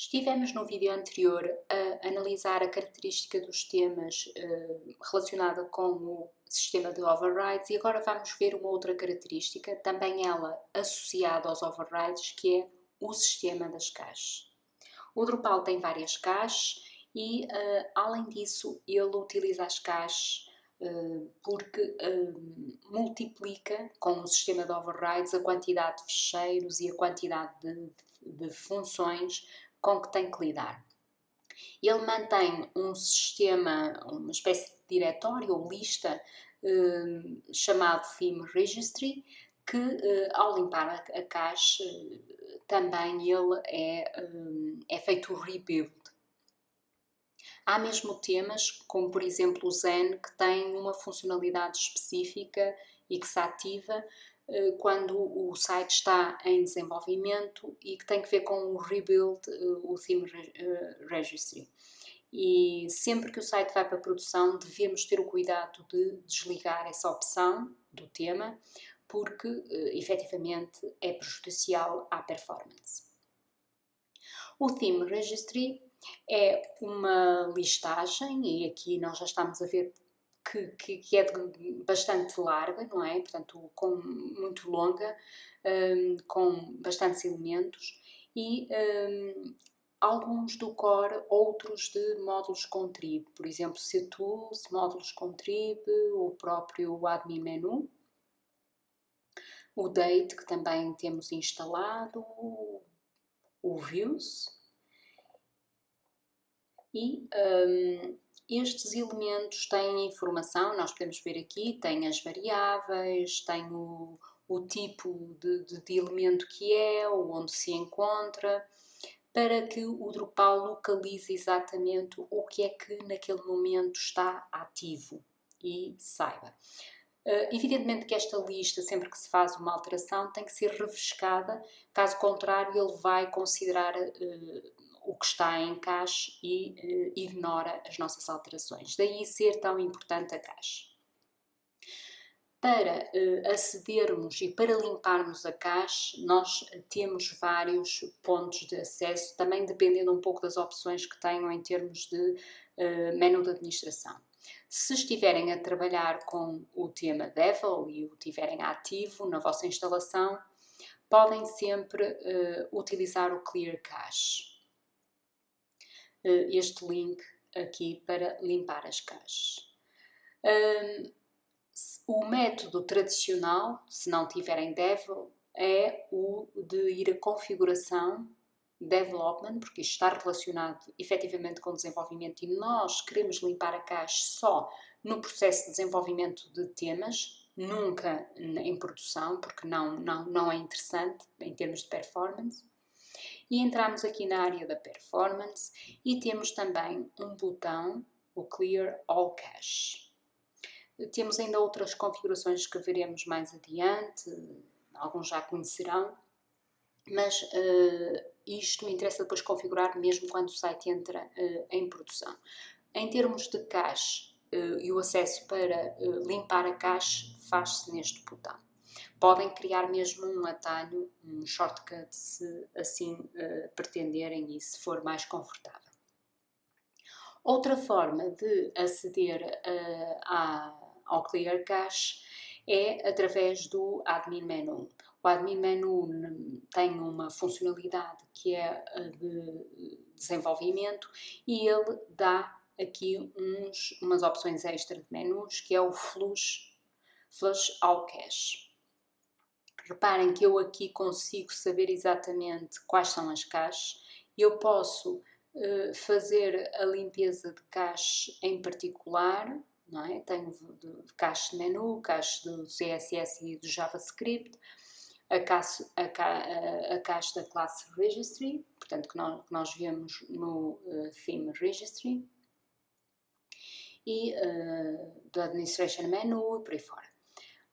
Estivemos no vídeo anterior a analisar a característica dos temas uh, relacionada com o sistema de overrides e agora vamos ver uma outra característica, também ela associada aos overrides, que é o sistema das caches. O Drupal tem várias caches e, uh, além disso, ele utiliza as caches uh, porque multiplica com o sistema de overrides a quantidade de ficheiros e a quantidade de, de funções com que tem que lidar. Ele mantém um sistema, uma espécie de diretório ou lista eh, chamado Theme Registry, que eh, ao limpar a, caixa também ele é, eh, é feito o rebuild. Há mesmo temas, como por exemplo o Zen, que tem uma funcionalidade específica e que se ativa quando o site está em desenvolvimento e que tem que ver com o rebuild, eh, o theme eh, registry. E sempre que o site vai para produção, devemos ter o cuidado de desligar essa opção do tema, porque efetivamente é prejudicial à performance. O Theme Registry é uma listagem, e aqui nós já estamos a ver que, que, que, é bastante larga, não é? Portanto, com, muito longa, um, com bastantes elementos e um, alguns do core, outros de módulos contrib, por exemplo, ctools, módulos contrib, o próprio admin menu, o date que também temos instalado, o views e um, estes elementos têm informação, nós podemos ver aqui, tem as variáveis, tem o, o tipo de, de, de elemento que é, onde se encontra, para que o Drupal localize exatamente o que é que naquele momento está ativo e saiba. Uh, evidentemente que esta lista, sempre que se faz uma alteração, tem que ser refrescada, caso contrário ele vai considerar uh, o que está em cache e uh, ignora as nossas alterações. Daí ser tão importante a cache. Para uh, acedermos e para limparmos a cache, nós temos vários pontos de acesso, também dependendo um pouco das opções que tenham em termos de uh, menu de administração. Se estiverem a trabalhar com o tema Devil e o tiverem ativo na vossa instalação, podem sempre uh, utilizar o Clear Cache. Eh, este link aqui para limpar as caixas. o método tradicional, se não tiverem Devil, é o de ir a configuração development, porque isto está relacionado efetivamente com desenvolvimento e nós queremos limpar a caixa só no processo de desenvolvimento de temas, nunca em produção, porque não, não, não é interessante em termos de performance e entramos aqui na área da performance e temos também um botão, o Clear All Cache. Temos ainda outras configurações que veremos mais adiante, alguns já conhecerão, mas uh, isto interessa depois configurar mesmo quando o site entra uh, em produção. Em termos de cache uh, e o acesso para limpar a cache faz-se neste botão. Podem criar mesmo um atalho, um shortcut, se assim uh, pretenderem e se for mais confortável. Outra forma de aceder uh, ao Clear Cache é através do Admin Menu. O Admin Menu tem uma funcionalidade que é de desenvolvimento e ele dá aqui uns, umas opções extra de menus que é o Flush, Flush All Cache. Reparem que eu aqui consigo saber exatamente quais são as caixas. Eu posso uh, fazer a limpeza de cache em particular, não é? Tenho de, de cache de menu, cache do CSS e do JavaScript, a cache, a, a, a da classe Registry, portanto que nós, que nós vemos no uh, Theme Registry, e uh, do Administration Menu e por aí fora.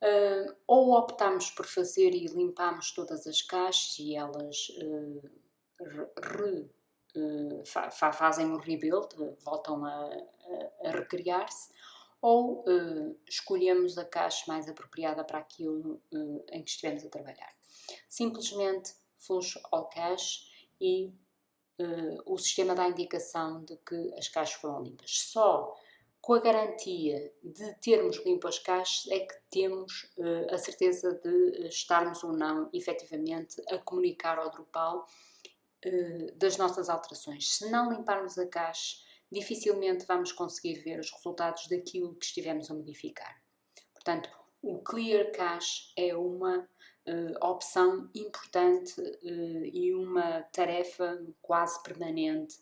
Uh, ou optamos por fazer e limpamos todas as caixas e elas uh, re, uh, fa fazem o rebuild, voltam a, a, a recriar-se, ou escolhemos a caixa mais apropriada para aquilo em que estivemos a trabalhar. Simplesmente flush all cache e uh, o sistema dá a indicação de que as caixas foram limpas. Só com a garantia de termos limpo as caixas é que temos uh, a certeza de estarmos ou não efetivamente a comunicar ao Drupal uh, das nossas alterações. Se não limparmos a caixa, dificilmente vamos conseguir ver os resultados daquilo que estivemos a modificar. Portanto, o Clear Cache é uma uh, opção importante uh, e uma tarefa quase permanente